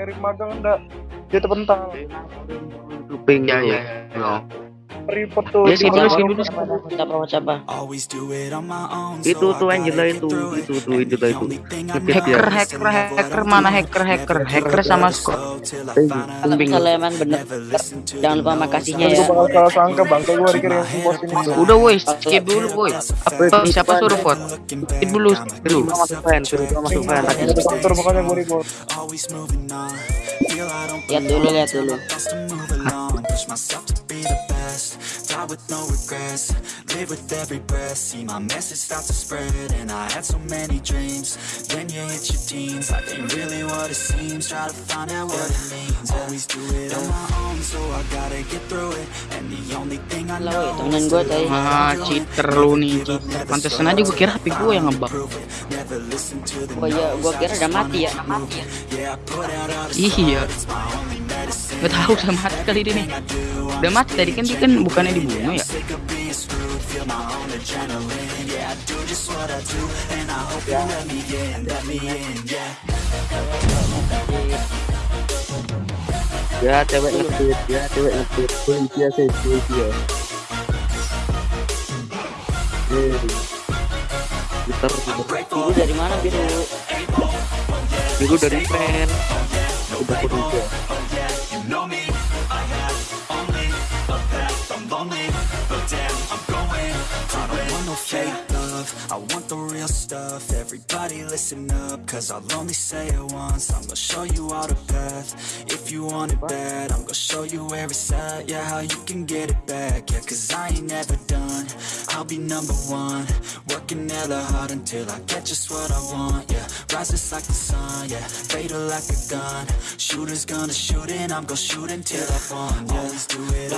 cari magang enggak dia terpental Kuping Ya ya ya. Report tuh Ya, skip dulu, skip dulu. Itu tuh Angela itu, itu tuh And itu itu. Hacker, hacker, hacker, mana hacker, hacker, hacker sama Scott. Eh, Kalau emang bener, jangan lupa sama no's. kasihnya Kan ya. gue bakal salah sangka bangke gue dikira yang bos ini tuh Udah woi, skip dulu woi. Apa siapa suruh vote? Skip dulu, skip dulu. Suruh masuk fan, suruh fan. makanya gue report Lihat dulu, lihat dulu. Push myself to be the best. Die with no regrets. Live with every breath. See my message start to spread. And I had so many dreams. Then you hit your teens. Life ain't really what it seems. Try to find out what it means. Always do it on my own. So I gotta get through it. And the only thing I know temenan is gue to tadi. Ah, cheater lu nih, cheater. Pantesan aja gue kira HP gue yang ngebug. Oh iya, gue kira udah mati ya. Yeah, I put out all the Iya. Gak tahu udah mati kali dia nih. Udah mati tadi kan dia kan bukannya dibunuh ya? Ya cewek ngetit, ya cewek ngetit. Polisi sih, polisi ya. Eh. Gitar, Biru dari mana biru? biru dari fan. Udah polisi. Everybody listen up, cause I'll only say it once. I'm gonna show you all the path. If you want it bad, I'm gonna show you where it's at. Yeah, how you can get it back. Yeah, cause I ain't never done. I'll be number one. Working hella hard until I get just what I want. Yeah, rises like the sun. Yeah, fatal like a gun. Shooters gonna shoot and I'm gonna shoot until I fall. Yeah, always do it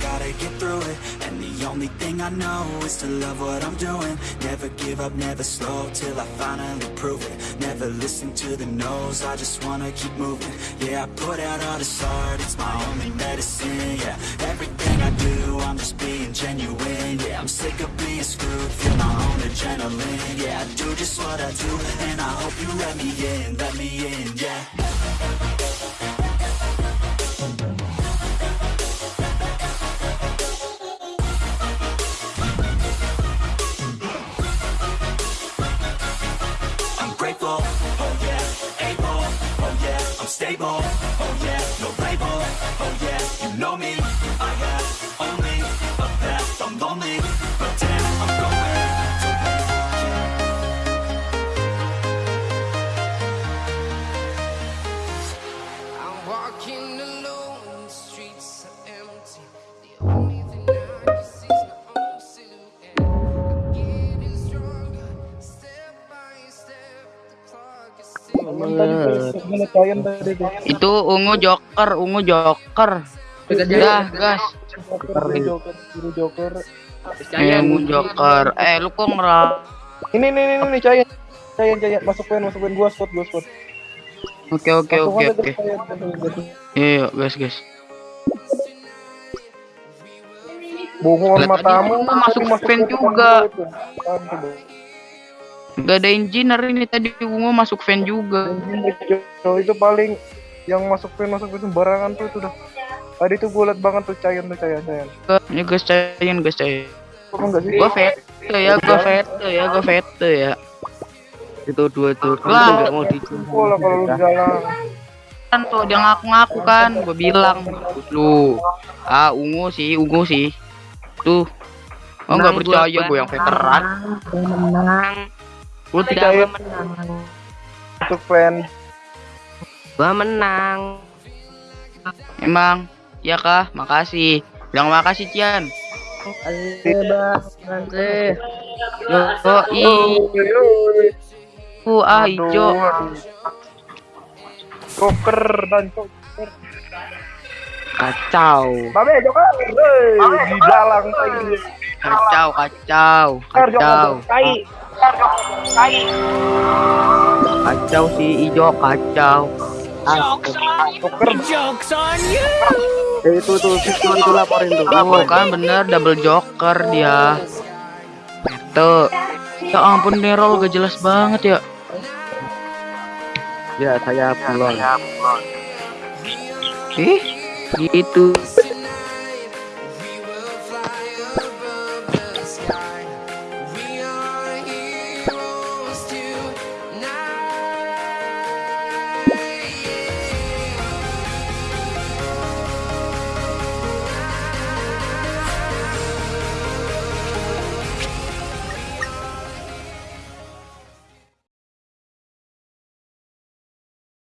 gotta get through it. And the only thing I know is to love what I'm doing. Never give up, never slow till I finally prove it. Never listen to the no's, I just wanna keep moving. Yeah, I put out all this art, it's my only medicine. Yeah, everything I do, I'm just being genuine. Yeah, I'm sick of being screwed, feel my own adrenaline. Yeah, I do just what I do, and I hope you let me in, let me in, yeah. table. Itu ungu joker, ungu joker. Dah, gas. joker biru joker biru joker Eh, ungu joker. Eh, lu kok ngerap? ini nih nih nih cayan cayan cayan masuk pen masuk pen gue spot gue spot Oke, oke, oke, oke. Iya, gas, gas. Bohongan Lihat matamu masuk pen pen juga. gua itu. Tuh? Gak ada engineer ini tadi ungu masuk fan juga. Itu paling yang masuk pen masuk pen sembarangan tuh itu dah tadi tuh gue liat banget tuh cayan tuh cayan cayan Ini gas cayan, gas cayan. kok enggak sih Gua vet ya, gua vet ya, vet ya. Itu dua tuh. Itu Lah. nggak mau di. Gua lah kalau lu dalam Kan tuh dia ngaku-ngaku kan, gua bilang lu. Ah, ungu sih, ungu sih. Tuh. Oh nggak percaya gua, gue yang veteran. Menang. Udah tidak gua menang. untuk pen Gua menang. emang ya kah? Makasih. Bilang makasih Cian. Yo, i, uh, ah hijau. Joker dan Joker Kacau. Babe Joker Hei, di dalang tadi Kacau, kacau, kacau. Kacau si hijau, kacau. Joker Eh, itu tuh, itu itu laporin tuh. Oh kan bener double joker dia. Tuh. Ya ampun Nerol gak jelas banget ya. Ya, saya pulang. Eh, gitu.